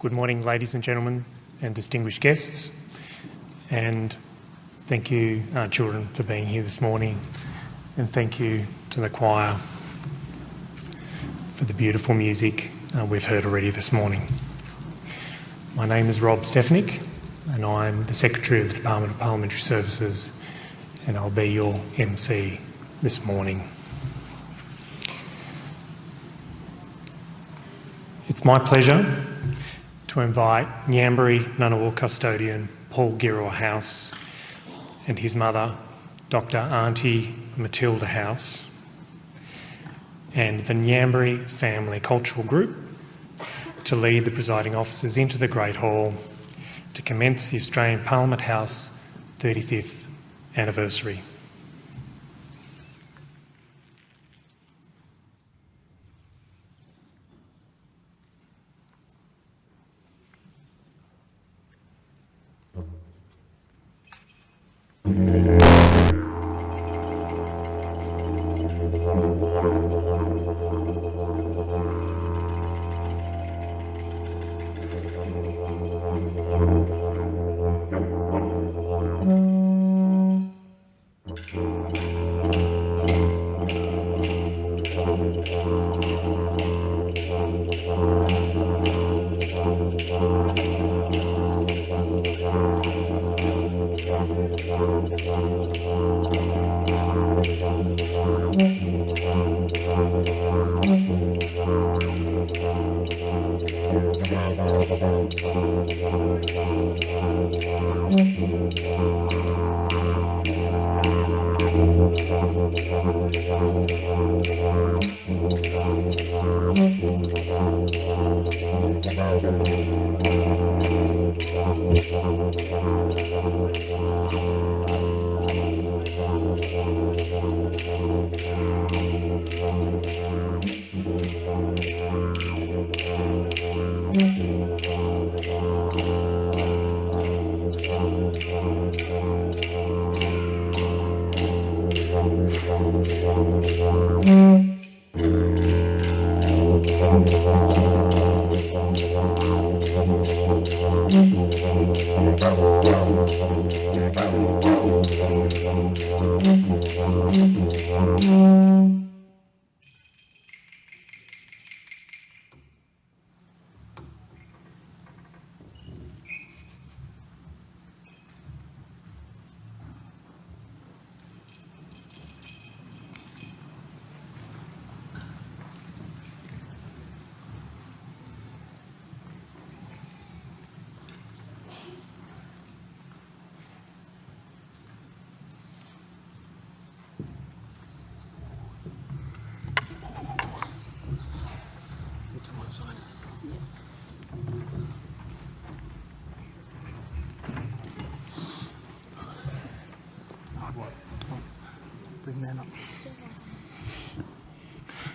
Good morning, ladies and gentlemen and distinguished guests. And thank you, uh, children, for being here this morning. And thank you to the choir for the beautiful music uh, we've heard already this morning. My name is Rob Stefanic and I'm the Secretary of the Department of Parliamentary Services and I'll be your MC this morning. It's my pleasure to invite Ngambri Ngunnawal custodian Paul Girrawah House and his mother, Dr Auntie Matilda House, and the Ngambri Family Cultural Group to lead the presiding officers into the Great Hall to commence the Australian Parliament House 35th anniversary. Yeah. 음.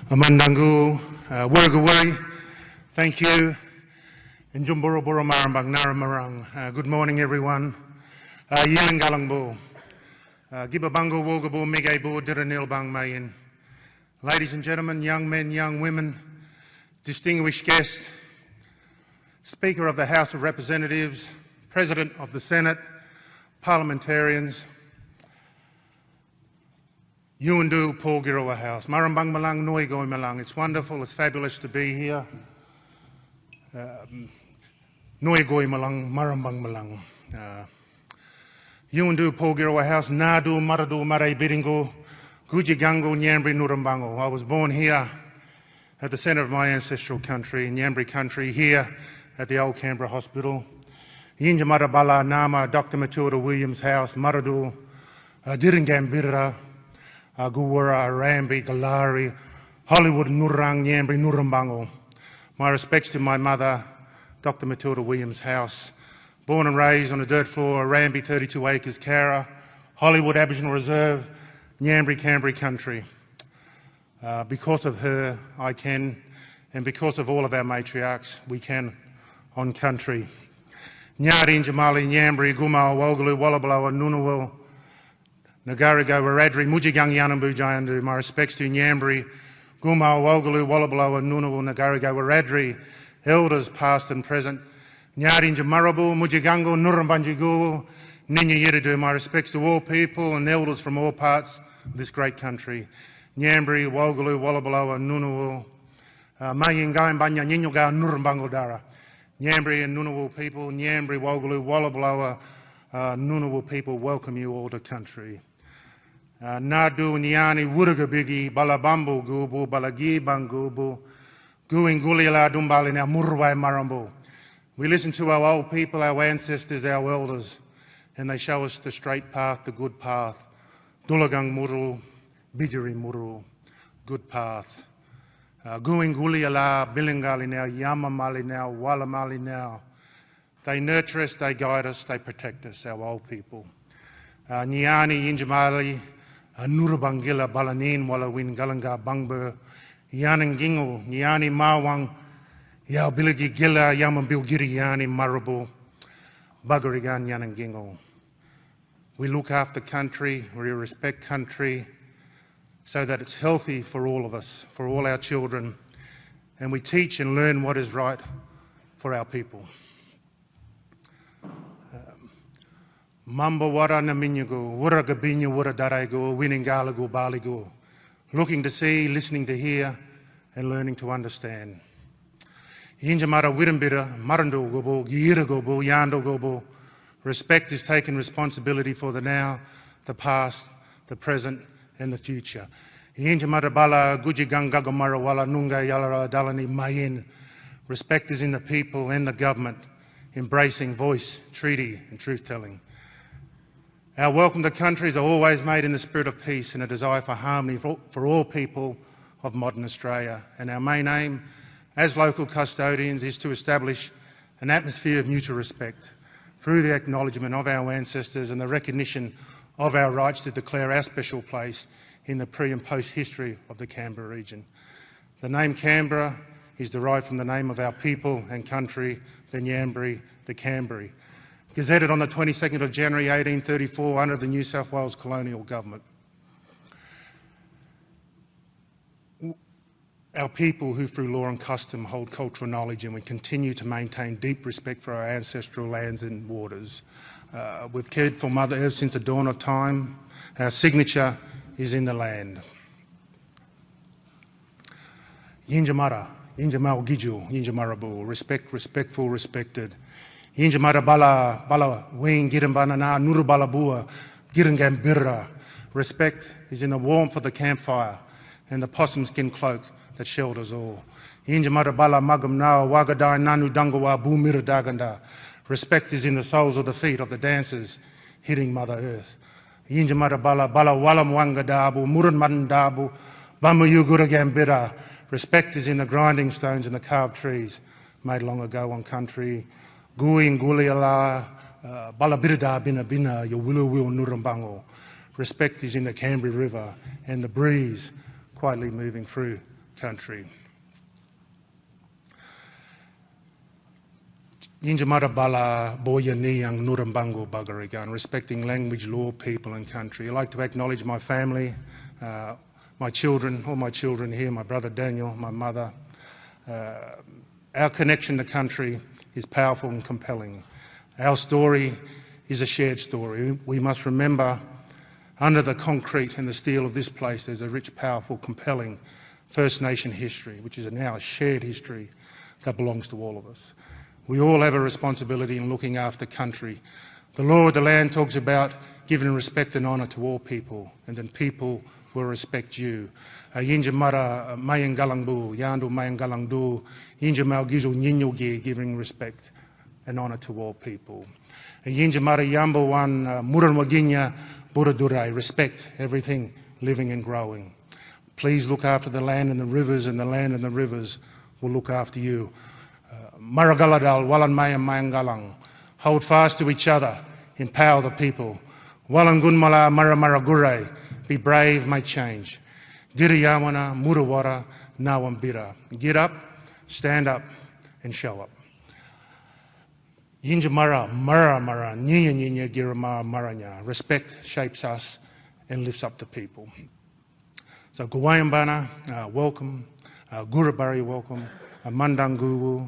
Amandangu, uh, thank you. And Jumbura Buramarambang Naramarang. Uh, good morning, everyone. Uh, Yilangalangbu. Uh, Gibabango Wogabu Megaibu Diranil Bang Mayin. Ladies and gentlemen, young men, young women, distinguished guests, Speaker of the House of Representatives, President of the Senate, parliamentarians, Yuandu Paul Girrawah House. Marambang Malang Noi Goi Malang. It's wonderful, it's fabulous to be here. Um, Noi Goi Malang, Marambang Malang. Uh, Yuandu Paul Girrawah House, Nadu Maradu Marai Biringo, Gujigango Nyambri Nurambango. I was born here at the centre of my ancestral country, in Ngambri country, here at the Old Canberra Hospital. Yinja Marabala Nama, Dr. Matilda Williams House, Maradu, uh, Diringambira, Aguwara, Arambi, Galari, Hollywood, Nurang, Ngambri, Nurambango. My respects to my mother, Dr. Matilda Williams House. Born and raised on a dirt floor, Arambi, 32 acres, Cara, Hollywood Aboriginal Reserve, Nyambri, Canberra country. Uh, because of her, I can, and because of all of our matriarchs, we can on country. Nyari, Jamali, Nyambri, Gumal, Wogalu, Wallabalo, and Nagarigo, Wiradjuri, Mujigang, Yanambu, Jayandu, my respects to Nyambri, Gumal, Wogalu, Wallabalo, and Ngunnawal, Nagarigo, Wiradjuri, elders past and present, Nyari Marabu, Mujigango, Nurumbanjigu, Ninya Yeridu. My respects to all people and elders from all parts of this great country. Nyambri, Wogalu, Wallabaloa, Nunuwu, uh, Mayingai, Banya, Ninyoga, Nurumbangodara. Nyambri and Nunuwu people, Nyambri, Wogalu, Wallabaloa, uh, Nunuwu people, welcome you all to country. Nadu, Nyani, Wurugabigi, Balabambu, Gubu, Balagi, Bangubu, Guingulila, Dumbali, now Murwai, Marambu. We listen to our old people, our ancestors, our elders, and they show us the straight path, the good path. Dulagang Muru, Bijari Muru, good path. Uh, Guinguli ala, Bilingali now, Yamamali now, Walamali now. They nurture us, they guide us, they protect us, our old people. Uh, Nyani, Yinjamali, Nurabangila, Balanin, Walawin, Galanga, Bangber, Yanangingo, Nyani, Mawang, Yao Biligi Gila, Yaman Bilgiri Yani Marabu, Bagarigan Yanangingo. We look after country, we respect country so that it's healthy for all of us, for all our children, and we teach and learn what is right for our people. Mamba wara na minyago, wara gabinya wara daraigo, winingalago baligo. Looking to see, listening to hear, and learning to understand. Yinjamara Wirimbira, Marando Gobo, Gira Gobo, Yando Gobo. Respect is taking responsibility for the now, the past, the present, and the future. Yinjamara Bala, Gujiganga Gomara Wala Nunga Yalara Dalani Mayin. Respect is in the people and the government, embracing voice, treaty, and truth telling. Our welcome to countries are always made in the spirit of peace and a desire for harmony for, all people of modern Australia. And our main aim as local custodians is to establish an atmosphere of mutual respect through the acknowledgement of our ancestors and the recognition of our rights to declare our special place in the pre and post history of the Canberra region. The name Canberra is derived from the name of our people and country, the Ngambri, the Canberry, gazetted on the 22nd of January 1834 under the New South Wales colonial government. our people who through law and custom hold cultural knowledge and we continue to maintain deep respect for our ancestral lands and waters. Uh, we've cared for Mother Earth since the dawn of time. Our signature is in the land. Yinjamara, Yinjamal Giju, Yinjamarabu, respect, respectful, respected. Yinjamara Bala, Bala, Wing, Girambana, Nurubalabua, Girangambira. Respect is in the warmth of the campfire and the possum skin cloak that shelters all. Injamara bala magam na wagadai nanu dangawa bumira daganda. Respect is in the soles of the feet of the dancers hitting Mother Earth. Injamara bala bala walam wanga dabu muran man dabu bamayugura gambira. Respect is in the grinding stones and the carved trees made long ago on country. Gui nguliala uh, balabirda bina bina yawulu wil nurambango. Respect is in the Canberra River and the breeze quietly moving through country. Yinjamara bala boya niyang nurambango bagarigan, respecting language, law, people and country. I'd like to acknowledge my family, uh, my children, all my children here, my brother Daniel, my mother. Uh, our connection to country is powerful and compelling. Our story is a shared story. We must remember under the concrete and the steel of this place there's a rich, powerful, compelling First Nation history, which is now a shared history that belongs to all of us. We all have a responsibility in looking after country. The law of the land talks about giving respect and honour to all people, and then people will respect you. Uh, yinja mara uh, mayangalangbu, yandu mayangalangdu, yinja malgizu nyinyogi, giving respect and honour to all people. Uh, yinja mara yambo wan muran waginya buradurai, respect everything living and growing. Please look after the land and the rivers, and the land and the rivers will look after you. Uh, Maragaladal, Walan Mayam Mayangalang. Hold fast to each other, empower the people. Walan Gunmala Maramaragure, be brave, make change. Diriyawana, Murawara, Nawambira. Get up, stand up, and show up. Yinjamara, Mara Mara, Ninya Ninya Girama Maranya. Respect shapes us and lifts up the people. So Guwayambana, uh, welcome. Uh, Gurabari, welcome. Uh, Mandanguwu,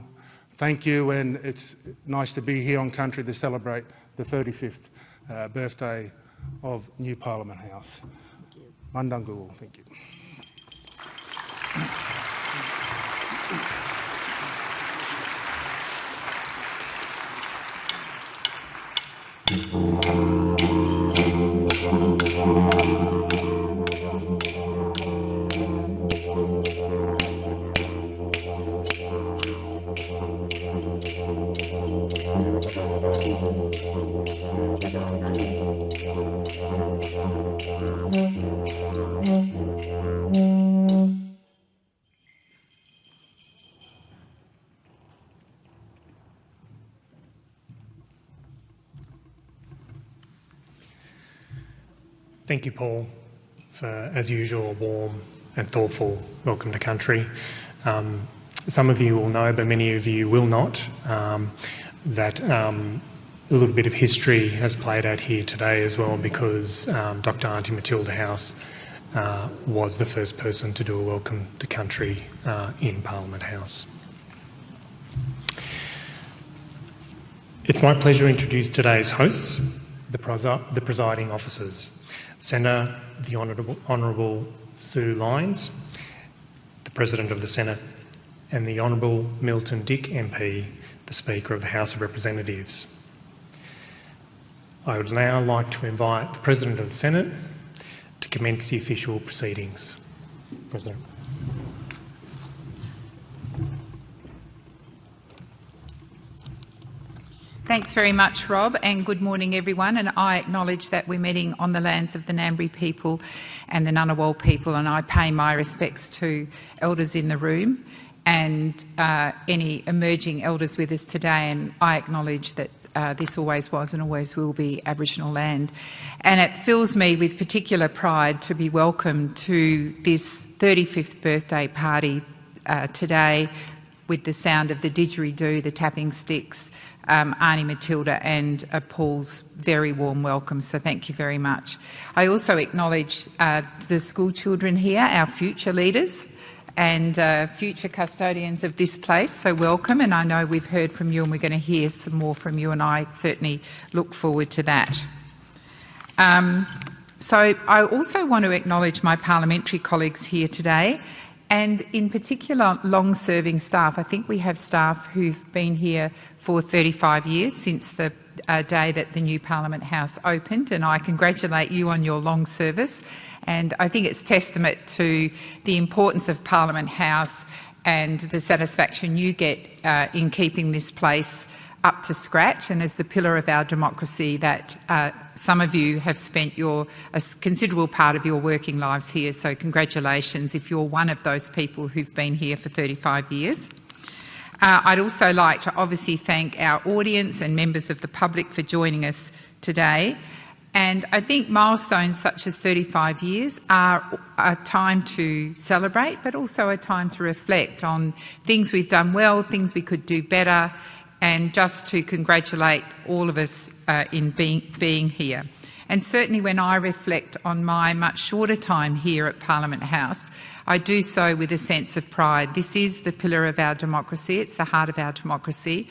thank you, and it's nice to be here on country to celebrate the 35th uh, birthday of New Parliament House. Mandangu, thank you. Paul, for, as usual, a warm and thoughtful welcome to country. Um, some of you will know, but many of you will not, um, that um, a little bit of history has played out here today as well because um, Dr Auntie Matilda House uh, was the first person to do a welcome to country uh, in Parliament House. It's my pleasure to introduce today's hosts, the presiding officers. Senator, the Honourable, Honourable Sue Lines, the President of the Senate, and the Honourable Milton Dick MP, the Speaker of the House of Representatives. I would now like to invite the President of the Senate to commence the official proceedings. President. Thanks very much, Rob, and good morning, everyone. And I acknowledge that we're meeting on the lands of the Ngambri people and the Ngunnawal people, and I pay my respects to elders in the room and uh, any emerging elders with us today. And I acknowledge that uh, this always was and always will be Aboriginal land. And it fills me with particular pride to be welcomed to this 35th birthday party uh, today with the sound of the didgeridoo, the tapping sticks, um, Auntie Matilda and uh, Paul's very warm welcome, so thank you very much. I also acknowledge uh, the school children here, our future leaders and uh, future custodians of this place, so welcome and I know we've heard from you and we're going to hear some more from you and I certainly look forward to that. Um, so I also want to acknowledge my parliamentary colleagues here today and in particular long-serving staff. I think we have staff who've been here for 35 years since the uh, day that the new Parliament House opened and I congratulate you on your long service and I think it's testament to the importance of Parliament House and the satisfaction you get uh, in keeping this place up to scratch and as the pillar of our democracy that uh, some of you have spent your a considerable part of your working lives here. So congratulations if you're one of those people who've been here for 35 years. Uh, I'd also like to obviously thank our audience and members of the public for joining us today. And I think milestones such as 35 years are a time to celebrate, but also a time to reflect on things we've done well, things we could do better, and just to congratulate all of us uh, in being, being here. And certainly when I reflect on my much shorter time here at Parliament House, I do so with a sense of pride. This is the pillar of our democracy, it's the heart of our democracy,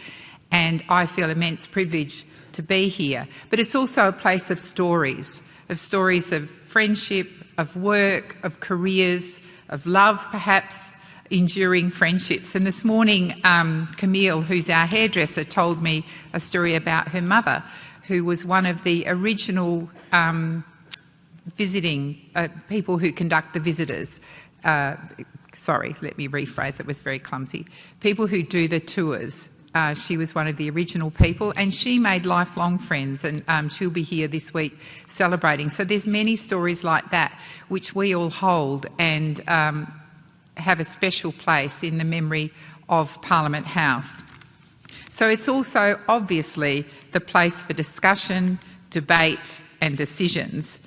and I feel immense privilege to be here. But it's also a place of stories, of stories of friendship, of work, of careers, of love perhaps, enduring friendships. And this morning, um, Camille, who's our hairdresser, told me a story about her mother, who was one of the original um, visiting uh, people who conduct the visitors. Uh, sorry, let me rephrase, it was very clumsy. People who do the tours. Uh, she was one of the original people and she made lifelong friends and um, she'll be here this week celebrating. So there's many stories like that which we all hold and um, have a special place in the memory of Parliament House. So it's also obviously the place for discussion, debate and decisions.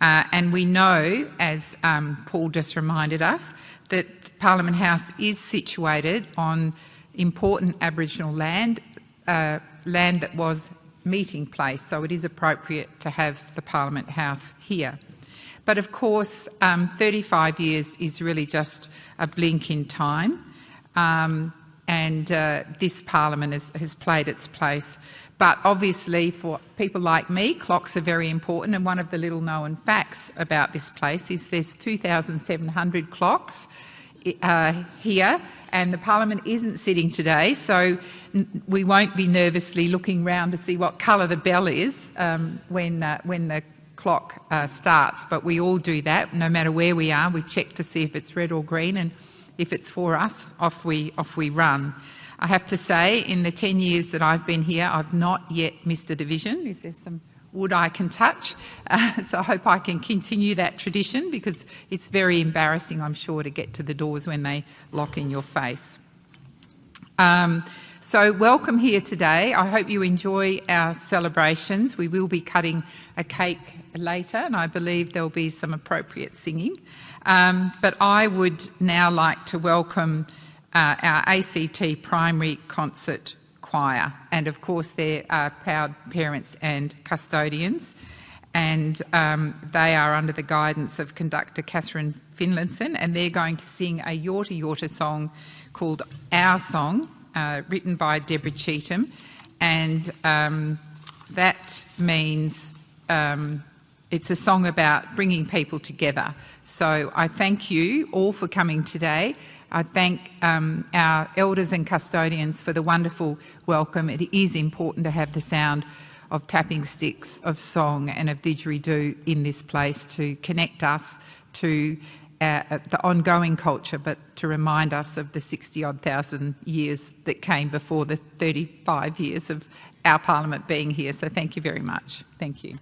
Uh, and we know, as um, Paul just reminded us, that Parliament House is situated on important Aboriginal land, uh, land that was meeting place, so it is appropriate to have the Parliament House here. But of course, um, 35 years is really just a blink in time. Um, and uh, this parliament has, has played its place. But obviously, for people like me, clocks are very important. And one of the little known facts about this place is there's 2,700 clocks uh, here, and the Parliament isn't sitting today, so we won't be nervously looking round to see what colour the bell is um, when, uh, when the clock uh, starts. But we all do that, no matter where we are. We check to see if it's red or green, and if it's for us, off we, off we run. I have to say, in the 10 years that I've been here, I've not yet missed a division. Is there some wood I can touch? Uh, so I hope I can continue that tradition because it's very embarrassing, I'm sure, to get to the doors when they lock in your face. Um, so welcome here today. I hope you enjoy our celebrations. We will be cutting a cake later and I believe there'll be some appropriate singing. Um, but I would now like to welcome uh, our ACT Primary Concert Choir. And of course, they're uh, proud parents and custodians. And um, they are under the guidance of conductor Catherine Finlinson, and they're going to sing a Yorta Yorta song called Our Song, uh, written by Deborah Cheetham. And um, that means um, it's a song about bringing people together. So I thank you all for coming today. I thank um, our elders and custodians for the wonderful welcome. It is important to have the sound of tapping sticks, of song and of didgeridoo in this place to connect us to uh, the ongoing culture, but to remind us of the 60 odd thousand years that came before the 35 years of our parliament being here. So thank you very much. Thank you.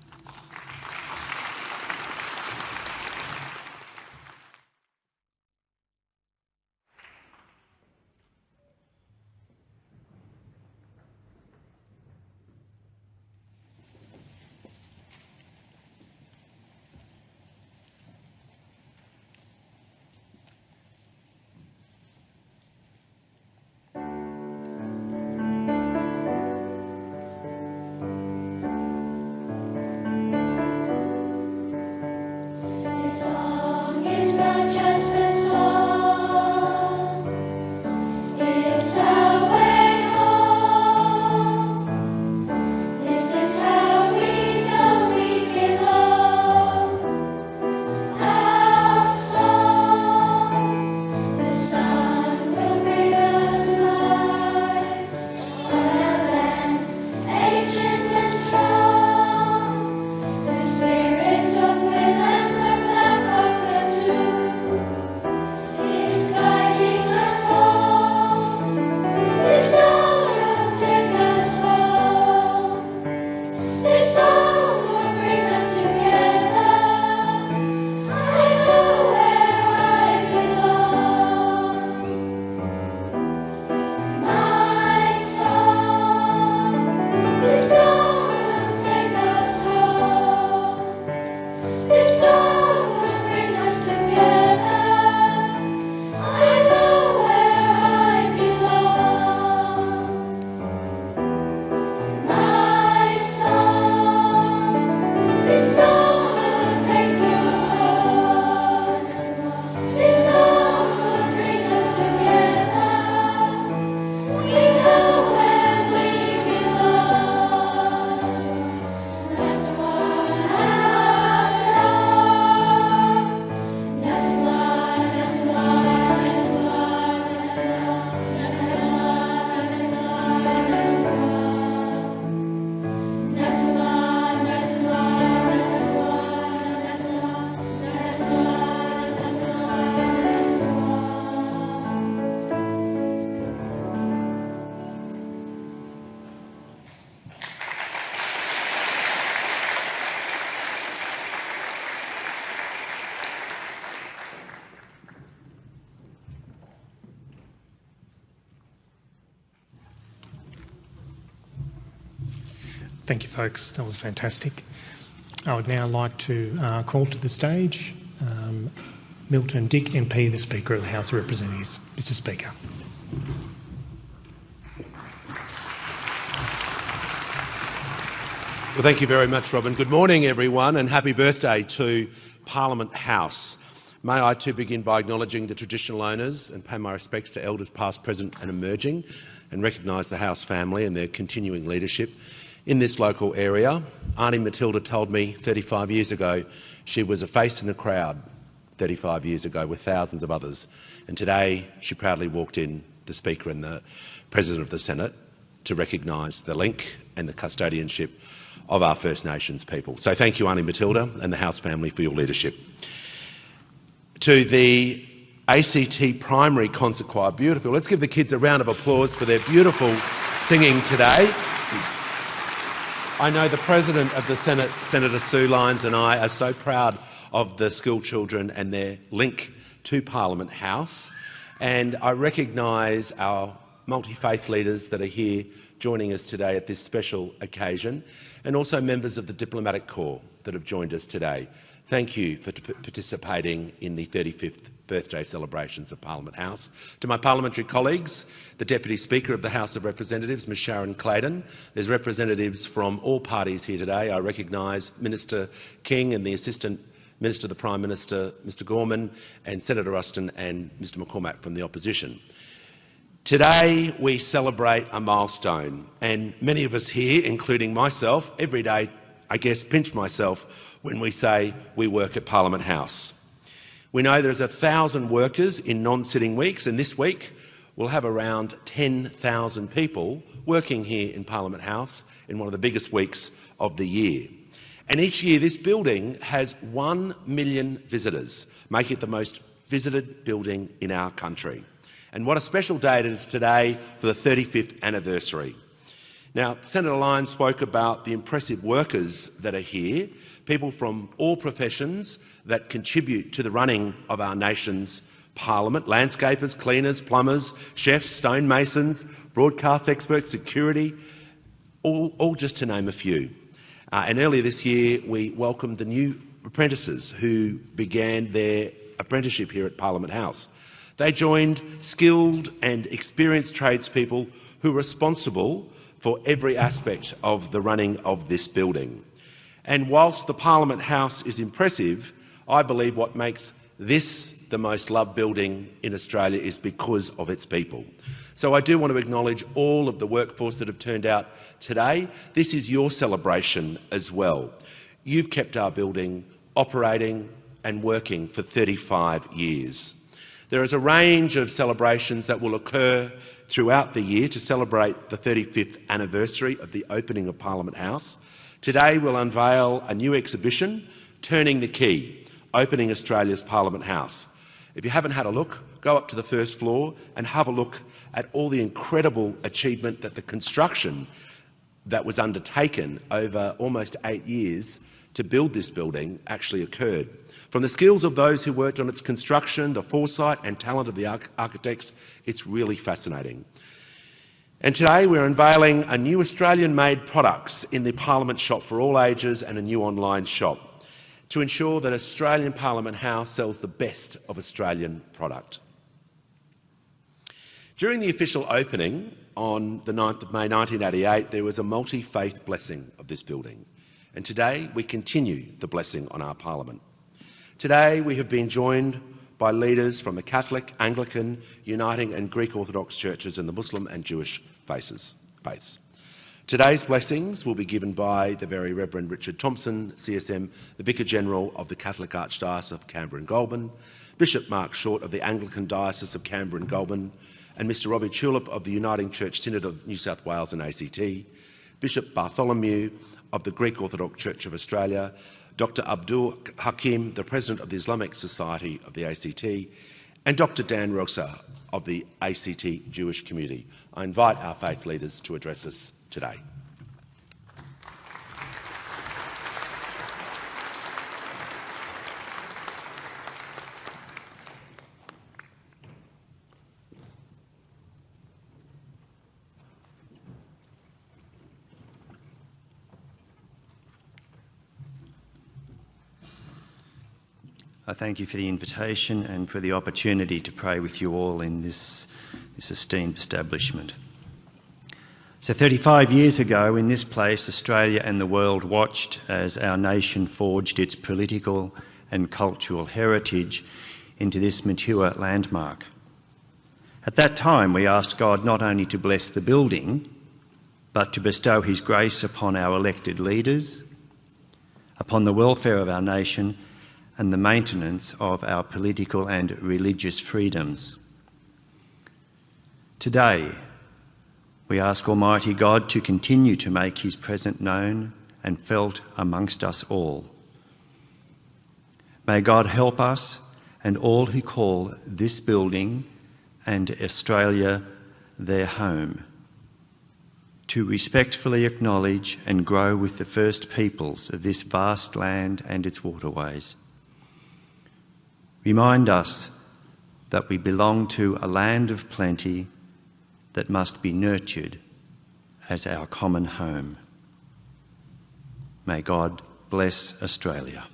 Thank you, folks. That was fantastic. I would now like to uh, call to the stage um, Milton Dick MP, the Speaker of the House of Representatives. Mr Speaker. Well, thank you very much, Robin. Good morning, everyone, and happy birthday to Parliament House. May I too begin by acknowledging the traditional owners and pay my respects to elders past, present and emerging and recognise the House family and their continuing leadership in this local area. Auntie Matilda told me 35 years ago she was a face in the crowd 35 years ago with thousands of others. And today she proudly walked in, the Speaker and the President of the Senate, to recognise the link and the custodianship of our First Nations people. So thank you, Auntie Matilda and the House family for your leadership. To the ACT Primary Concert Choir, beautiful. Let's give the kids a round of applause for their beautiful singing today. I know the President of the Senate, Senator Sue Lines and I are so proud of the school children and their link to Parliament House. And I recognise our multi-faith leaders that are here joining us today at this special occasion, and also members of the Diplomatic Corps that have joined us today. Thank you for participating in the 35th birthday celebrations of Parliament House. To my parliamentary colleagues, the Deputy Speaker of the House of Representatives, Ms Sharon Claydon. There's representatives from all parties here today. I recognise Minister King and the Assistant Minister the Prime Minister, Mr Gorman, and Senator Ruston and Mr McCormack from the opposition. Today we celebrate a milestone and many of us here, including myself, every day I guess pinch myself when we say we work at Parliament House. We know there's a thousand workers in non-sitting weeks and this week we'll have around 10,000 people working here in Parliament House in one of the biggest weeks of the year. And each year this building has 1 million visitors, making it the most visited building in our country. And what a special day it is today for the 35th anniversary. Now, Senator Lines spoke about the impressive workers that are here, people from all professions that contribute to the running of our nation's parliament, landscapers, cleaners, plumbers, chefs, stonemasons, broadcast experts, security, all, all just to name a few. Uh, and earlier this year, we welcomed the new apprentices who began their apprenticeship here at Parliament House. They joined skilled and experienced tradespeople who are responsible for every aspect of the running of this building. And whilst the Parliament House is impressive, I believe what makes this the most loved building in Australia is because of its people. So I do want to acknowledge all of the workforce that have turned out today. This is your celebration as well. You've kept our building operating and working for 35 years. There is a range of celebrations that will occur throughout the year to celebrate the 35th anniversary of the opening of Parliament House. Today we'll unveil a new exhibition, Turning the Key, opening Australia's Parliament House. If you haven't had a look, go up to the first floor and have a look at all the incredible achievement that the construction that was undertaken over almost eight years to build this building actually occurred. From the skills of those who worked on its construction, the foresight and talent of the architects, it's really fascinating. And today we're unveiling a new Australian-made products in the Parliament shop for all ages and a new online shop to ensure that Australian Parliament House sells the best of Australian product. During the official opening on the 9th of May 1988, there was a multi-faith blessing of this building. And today we continue the blessing on our Parliament. Today we have been joined by leaders from the Catholic, Anglican, Uniting and Greek Orthodox churches and the Muslim and Jewish faces, faiths. Today's blessings will be given by the Very Reverend Richard Thompson, CSM, the Vicar General of the Catholic Archdiocese of Canberra and Goulburn, Bishop Mark Short of the Anglican Diocese of Canberra and Goulburn, and Mr Robbie Tulip of the Uniting Church Synod of New South Wales and ACT, Bishop Bartholomew of the Greek Orthodox Church of Australia, Dr Abdul Hakim, the President of the Islamic Society of the ACT, and Dr Dan Rosa of the ACT Jewish community. I invite our faith leaders to address us today. I thank you for the invitation and for the opportunity to pray with you all in this, this esteemed establishment. So 35 years ago in this place, Australia and the world watched as our nation forged its political and cultural heritage into this mature landmark. At that time, we asked God not only to bless the building, but to bestow His grace upon our elected leaders, upon the welfare of our nation, and the maintenance of our political and religious freedoms. Today, we ask Almighty God to continue to make His presence known and felt amongst us all. May God help us and all who call this building and Australia their home to respectfully acknowledge and grow with the first peoples of this vast land and its waterways. Remind us that we belong to a land of plenty that must be nurtured as our common home. May God bless Australia.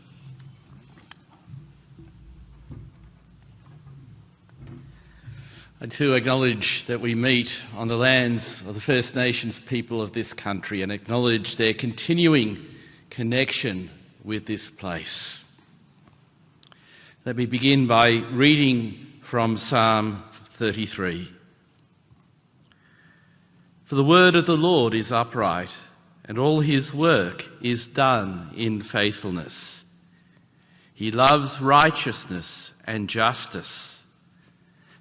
And to acknowledge that we meet on the lands of the First Nations people of this country and acknowledge their continuing connection with this place. Let me begin by reading from Psalm 33. For the word of the Lord is upright, and all his work is done in faithfulness. He loves righteousness and justice.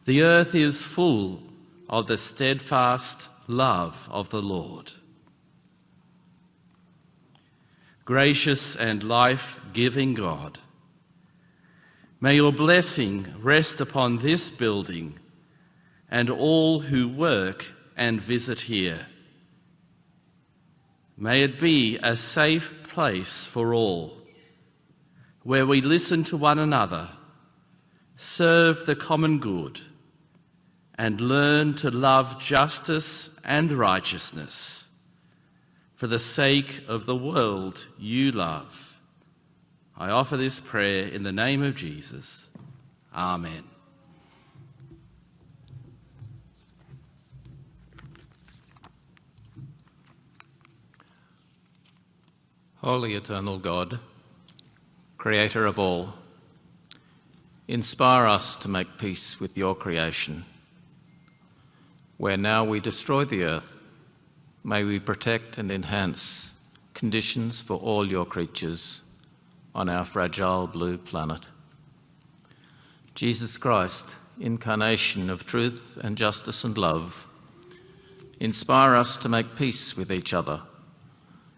The earth is full of the steadfast love of the Lord. Gracious and life giving God, may your blessing rest upon this building and all who work and visit here. May it be a safe place for all, where we listen to one another, serve the common good and learn to love justice and righteousness for the sake of the world you love. I offer this prayer in the name of Jesus. Amen. Holy Eternal God, Creator of all, inspire us to make peace with your creation where now we destroy the earth, may we protect and enhance conditions for all your creatures on our fragile blue planet. Jesus Christ, incarnation of truth and justice and love, inspire us to make peace with each other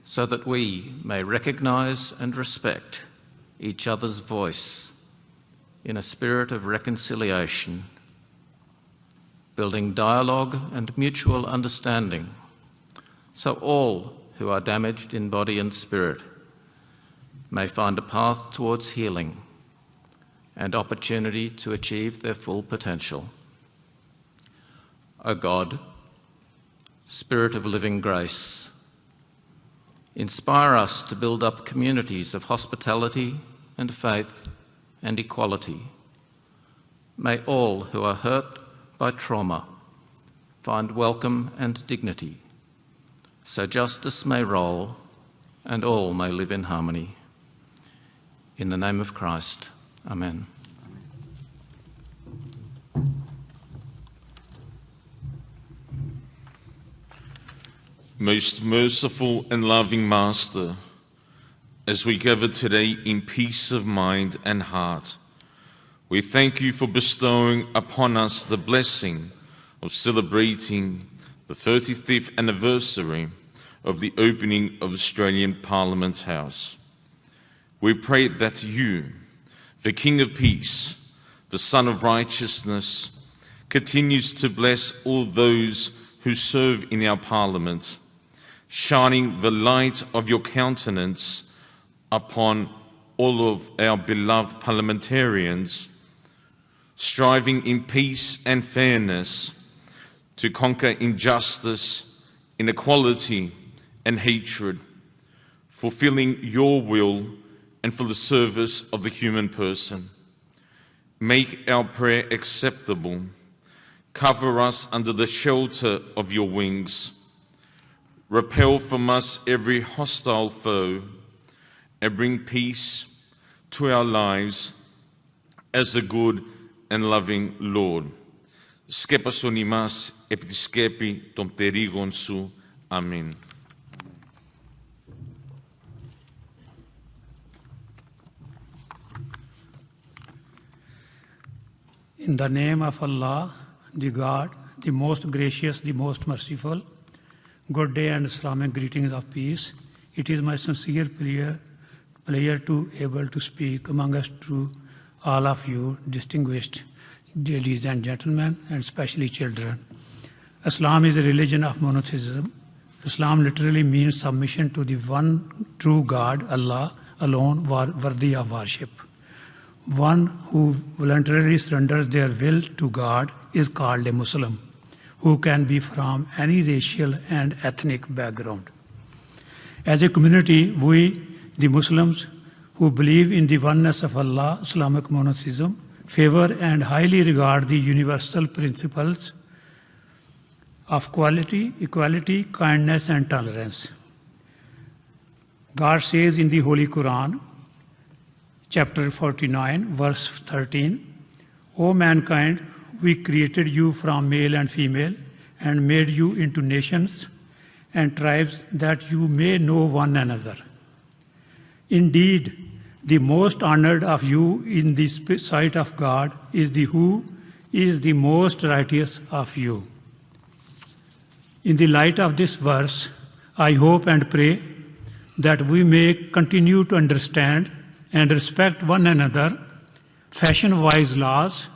so that we may recognize and respect each other's voice in a spirit of reconciliation building dialogue and mutual understanding, so all who are damaged in body and spirit may find a path towards healing and opportunity to achieve their full potential. O God, Spirit of living grace, inspire us to build up communities of hospitality and faith and equality. May all who are hurt by trauma find welcome and dignity, so justice may roll and all may live in harmony. In the name of Christ, Amen. Most merciful and loving Master, as we gather today in peace of mind and heart, we thank you for bestowing upon us the blessing of celebrating the 35th anniversary of the opening of Australian Parliament House. We pray that you, the King of Peace, the Sun of Righteousness, continues to bless all those who serve in our Parliament, shining the light of your countenance upon all of our beloved parliamentarians striving in peace and fairness to conquer injustice, inequality, and hatred, fulfilling your will and for the service of the human person. Make our prayer acceptable. Cover us under the shelter of your wings. Repel from us every hostile foe and bring peace to our lives as a good and loving Lord. Σκέπασον ημάς επί τη σκέπη των περίγων σου. Αμήν. In the name of Allah, the God, the most gracious, the most merciful, good day and Islamic greetings of peace. It is my sincere prayer, pleasure to able to speak among us to all of you, distinguished ladies and gentlemen, and especially children. Islam is a religion of monotheism. Islam literally means submission to the one true God, Allah, alone worthy of worship. One who voluntarily surrenders their will to God is called a Muslim, who can be from any racial and ethnic background. As a community, we, the Muslims who believe in the oneness of Allah, Islamic monotheism, favor and highly regard the universal principles of quality, equality, kindness, and tolerance. God says in the Holy Quran, chapter 49, verse 13, O mankind, we created you from male and female and made you into nations and tribes that you may know one another. Indeed, the most honored of you in the sight of God is the who is the most righteous of you. In the light of this verse, I hope and pray that we may continue to understand and respect one another, fashion wise laws,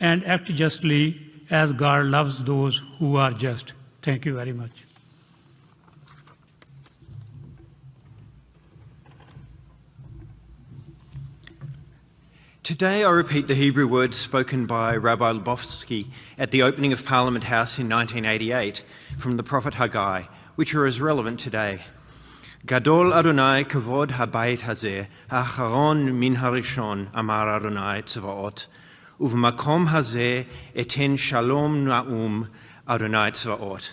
and act justly as God loves those who are just. Thank you very much. Today, I repeat the Hebrew words spoken by Rabbi Lubofsky at the opening of Parliament House in 1988 from the prophet Haggai, which are as relevant today. Gadol Adonai kavod min harishon, amar Adonai tzvaot, uv'makom hazeh eten shalom na'um Adonai tzvaot.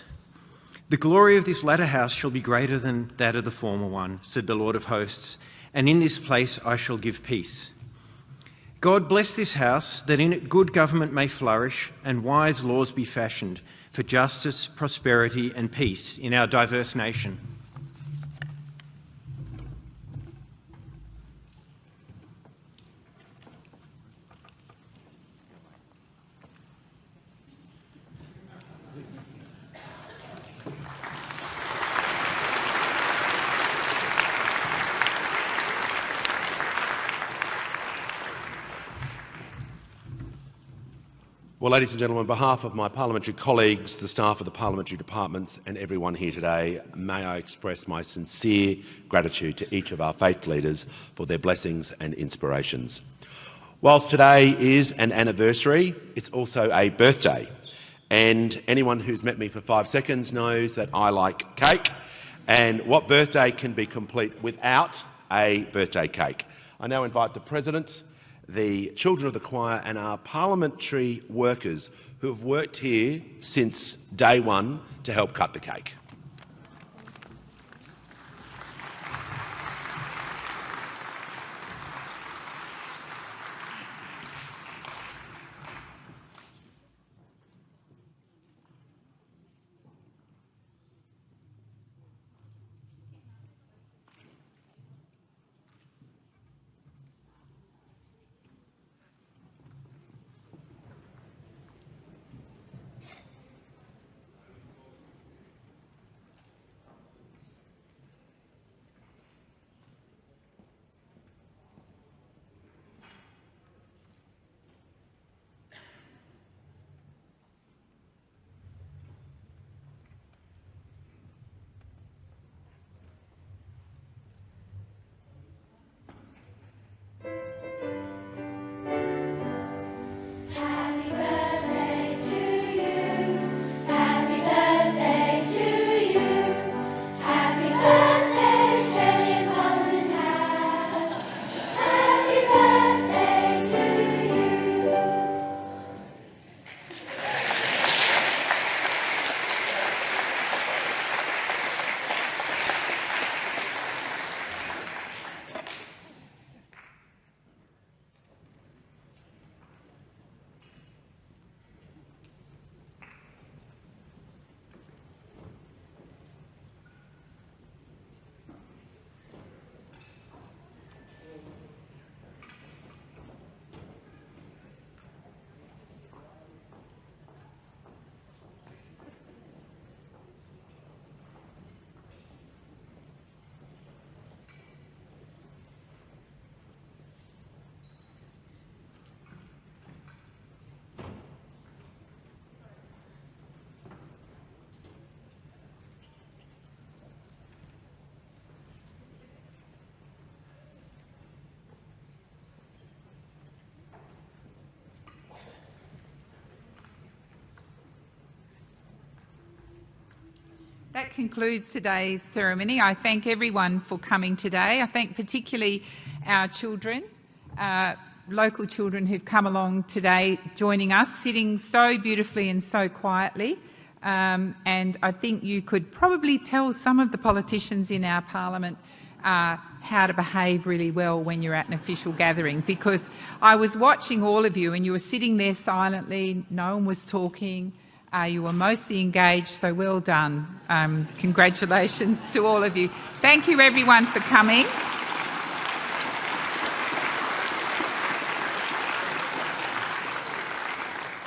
The glory of this latter house shall be greater than that of the former one, said the Lord of hosts, and in this place I shall give peace. God bless this house, that in it good government may flourish and wise laws be fashioned for justice, prosperity, and peace in our diverse nation. Well, ladies and gentlemen, on behalf of my parliamentary colleagues, the staff of the parliamentary departments and everyone here today, may I express my sincere gratitude to each of our faith leaders for their blessings and inspirations. Whilst today is an anniversary, it's also a birthday. And anyone who's met me for five seconds knows that I like cake. And what birthday can be complete without a birthday cake? I now invite the President, the children of the choir and our parliamentary workers who have worked here since day one to help cut the cake. That concludes today's ceremony. I thank everyone for coming today. I thank particularly our children, uh, local children who've come along today joining us, sitting so beautifully and so quietly. Um, and I think you could probably tell some of the politicians in our parliament uh, how to behave really well when you're at an official gathering because I was watching all of you and you were sitting there silently, no one was talking, uh, you were mostly engaged, so well done. Um, congratulations to all of you. Thank you everyone for coming.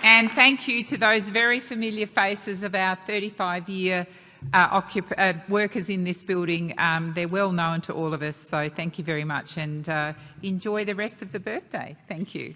And thank you to those very familiar faces of our 35-year uh, uh, workers in this building. Um, they're well known to all of us, so thank you very much and uh, enjoy the rest of the birthday. Thank you.